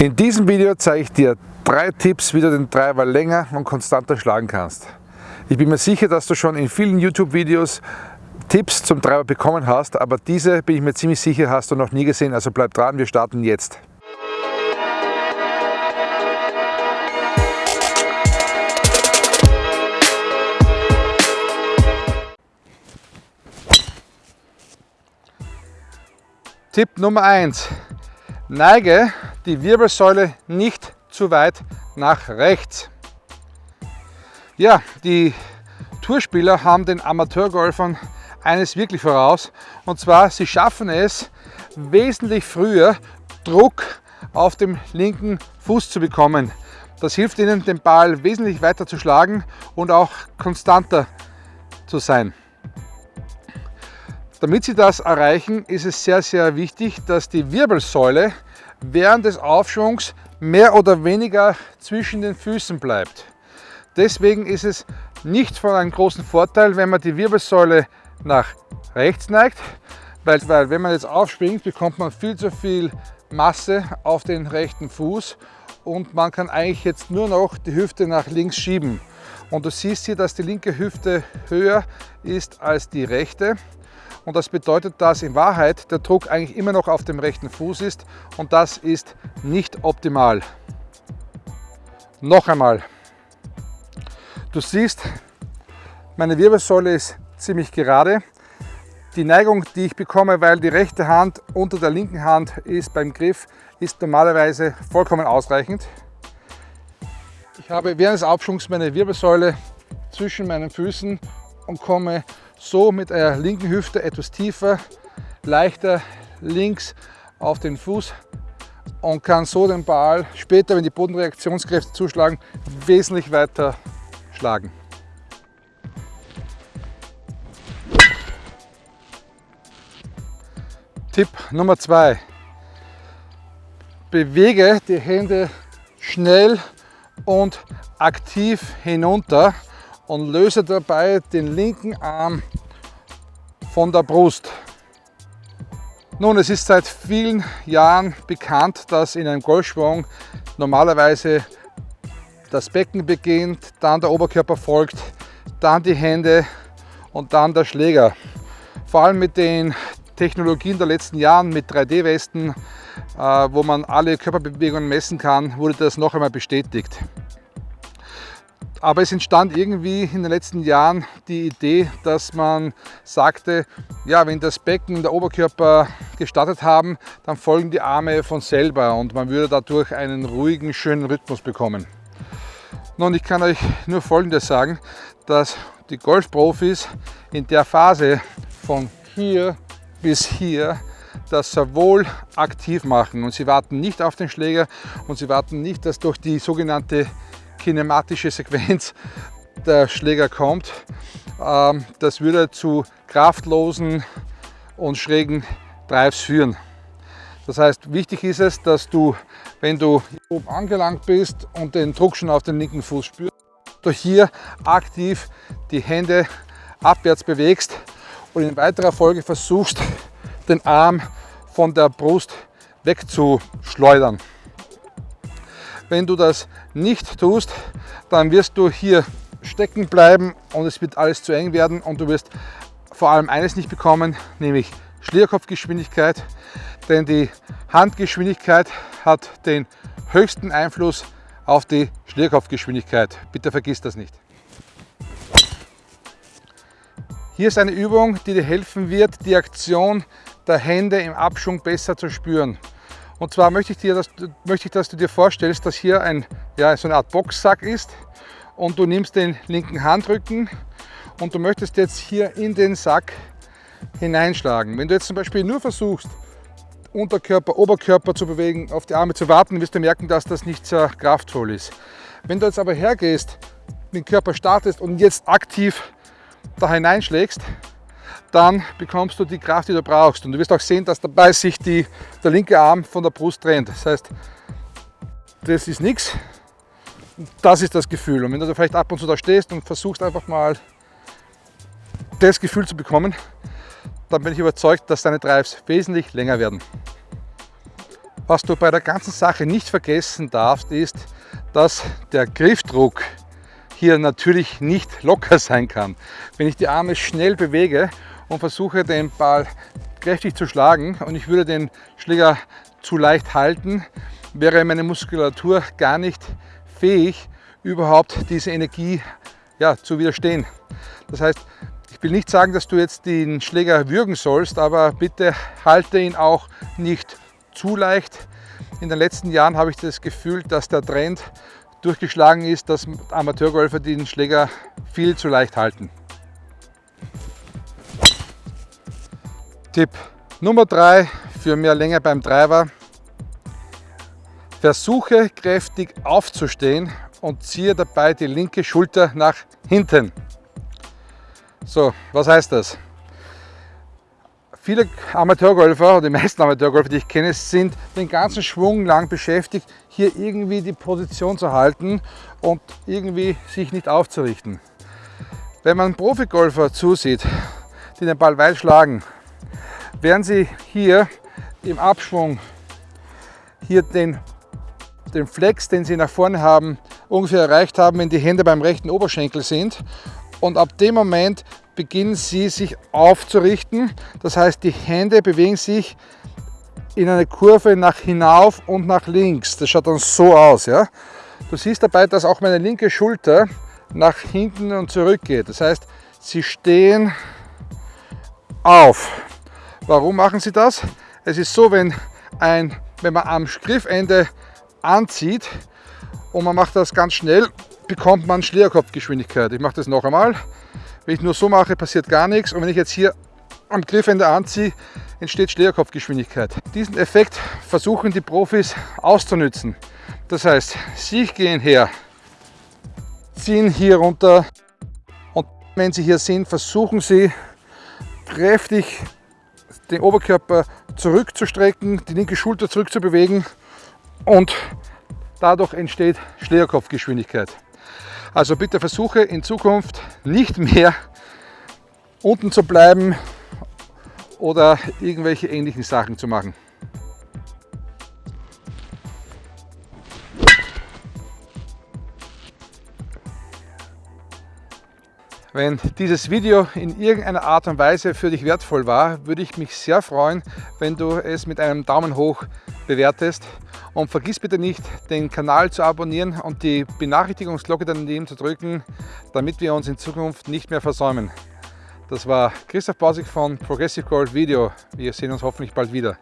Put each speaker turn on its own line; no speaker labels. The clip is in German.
In diesem Video zeige ich dir drei Tipps, wie du den Treiber länger und konstanter schlagen kannst. Ich bin mir sicher, dass du schon in vielen YouTube-Videos Tipps zum Treiber bekommen hast, aber diese bin ich mir ziemlich sicher, hast du noch nie gesehen, also bleib dran, wir starten jetzt. Tipp Nummer 1. Neige die Wirbelsäule nicht zu weit nach rechts. Ja, die Tourspieler haben den Amateurgolfern eines wirklich voraus und zwar sie schaffen es wesentlich früher Druck auf dem linken Fuß zu bekommen. Das hilft ihnen den Ball wesentlich weiter zu schlagen und auch konstanter zu sein. Damit Sie das erreichen, ist es sehr, sehr wichtig, dass die Wirbelsäule während des Aufschwungs mehr oder weniger zwischen den Füßen bleibt. Deswegen ist es nicht von einem großen Vorteil, wenn man die Wirbelsäule nach rechts neigt, weil, weil wenn man jetzt aufspringt, bekommt man viel zu viel Masse auf den rechten Fuß und man kann eigentlich jetzt nur noch die Hüfte nach links schieben. Und du siehst hier, dass die linke Hüfte höher ist als die rechte. Und das bedeutet, dass in Wahrheit der Druck eigentlich immer noch auf dem rechten Fuß ist und das ist nicht optimal. Noch einmal. Du siehst, meine Wirbelsäule ist ziemlich gerade. Die Neigung, die ich bekomme, weil die rechte Hand unter der linken Hand ist beim Griff, ist normalerweise vollkommen ausreichend. Ich habe während des Abschwungs meine Wirbelsäule zwischen meinen Füßen und komme so mit der linken Hüfte etwas tiefer, leichter links auf den Fuß und kann so den Ball später, wenn die Bodenreaktionskräfte zuschlagen, wesentlich weiter schlagen. Tipp Nummer zwei: Bewege die Hände schnell und aktiv hinunter und löse dabei den linken Arm von der Brust. Nun, es ist seit vielen Jahren bekannt, dass in einem Golfschwung normalerweise das Becken beginnt, dann der Oberkörper folgt, dann die Hände und dann der Schläger. Vor allem mit den Technologien der letzten Jahren mit 3D-Westen, äh, wo man alle Körperbewegungen messen kann, wurde das noch einmal bestätigt. Aber es entstand irgendwie in den letzten Jahren die Idee, dass man sagte, ja, wenn das Becken und der Oberkörper gestartet haben, dann folgen die Arme von selber und man würde dadurch einen ruhigen, schönen Rhythmus bekommen. Nun, ich kann euch nur Folgendes sagen, dass die Golfprofis in der Phase von hier bis hier das sehr wohl aktiv machen und sie warten nicht auf den Schläger und sie warten nicht, dass durch die sogenannte kinematische Sequenz der Schläger kommt. Ähm, das würde zu kraftlosen und schrägen Drives führen. Das heißt, wichtig ist es, dass du, wenn du oben angelangt bist und den Druck schon auf den linken Fuß spürst, du hier aktiv die Hände abwärts bewegst und in weiterer Folge versuchst, den Arm von der Brust wegzuschleudern. Wenn du das nicht tust, dann wirst du hier stecken bleiben und es wird alles zu eng werden und du wirst vor allem eines nicht bekommen, nämlich Schlierkopfgeschwindigkeit, denn die Handgeschwindigkeit hat den höchsten Einfluss auf die Schlierkopfgeschwindigkeit. Bitte vergiss das nicht. Hier ist eine Übung, die dir helfen wird, die Aktion der Hände im Abschwung besser zu spüren. Und zwar möchte ich, dir, dass, möchte ich, dass du dir vorstellst, dass hier ein, ja, so eine Art Boxsack ist und du nimmst den linken Handrücken und du möchtest jetzt hier in den Sack hineinschlagen. Wenn du jetzt zum Beispiel nur versuchst, Unterkörper, Oberkörper zu bewegen, auf die Arme zu warten, wirst du merken, dass das nicht sehr kraftvoll ist. Wenn du jetzt aber hergehst, den Körper startest und jetzt aktiv da hineinschlägst, dann bekommst du die Kraft, die du brauchst. Und du wirst auch sehen, dass dabei sich die, der linke Arm von der Brust trennt. Das heißt, das ist nichts. Das ist das Gefühl. Und wenn du da vielleicht ab und zu da stehst und versuchst einfach mal das Gefühl zu bekommen, dann bin ich überzeugt, dass deine Drives wesentlich länger werden. Was du bei der ganzen Sache nicht vergessen darfst, ist, dass der Griffdruck hier natürlich nicht locker sein kann. Wenn ich die Arme schnell bewege und versuche den Ball kräftig zu schlagen und ich würde den Schläger zu leicht halten, wäre meine Muskulatur gar nicht fähig, überhaupt diese Energie ja, zu widerstehen. Das heißt, ich will nicht sagen, dass du jetzt den Schläger würgen sollst, aber bitte halte ihn auch nicht zu leicht. In den letzten Jahren habe ich das Gefühl, dass der Trend durchgeschlagen ist, dass Amateurgolfer den Schläger viel zu leicht halten. Tipp Nummer 3 für mehr Länge beim Driver. Versuche kräftig aufzustehen und ziehe dabei die linke Schulter nach hinten. So, was heißt das? Viele Amateurgolfer, die meisten Amateurgolfer, die ich kenne, sind den ganzen Schwung lang beschäftigt, hier irgendwie die Position zu halten und irgendwie sich nicht aufzurichten. Wenn man Profigolfer zusieht, die den Ball weit schlagen, werden sie hier im Abschwung hier den, den Flex, den sie nach vorne haben, ungefähr erreicht haben, wenn die Hände beim rechten Oberschenkel sind. Und ab dem Moment beginnen sie sich aufzurichten. Das heißt, die Hände bewegen sich in eine Kurve nach hinauf und nach links. Das schaut dann so aus. Ja? Du siehst dabei, dass auch meine linke Schulter nach hinten und zurück geht. Das heißt, sie stehen auf. Warum machen sie das? Es ist so, wenn, ein, wenn man am Griffende anzieht, und man macht das ganz schnell, bekommt man Schlägerkopfgeschwindigkeit. Ich mache das noch einmal. Wenn ich nur so mache, passiert gar nichts und wenn ich jetzt hier am Griffende anziehe, entsteht Schlägerkopfgeschwindigkeit. Diesen Effekt versuchen die Profis auszunützen. Das heißt, sie gehen her, ziehen hier runter und wenn sie hier sind, versuchen sie kräftig den Oberkörper zurückzustrecken, die linke Schulter zurückzubewegen und Dadurch entsteht Schlägerkopfgeschwindigkeit. Also bitte versuche in Zukunft nicht mehr unten zu bleiben oder irgendwelche ähnlichen Sachen zu machen. Wenn dieses Video in irgendeiner Art und Weise für dich wertvoll war, würde ich mich sehr freuen, wenn du es mit einem Daumen hoch bewertest. Und vergiss bitte nicht, den Kanal zu abonnieren und die Benachrichtigungsglocke daneben zu drücken, damit wir uns in Zukunft nicht mehr versäumen. Das war Christoph Bausig von Progressive Gold Video. Wir sehen uns hoffentlich bald wieder.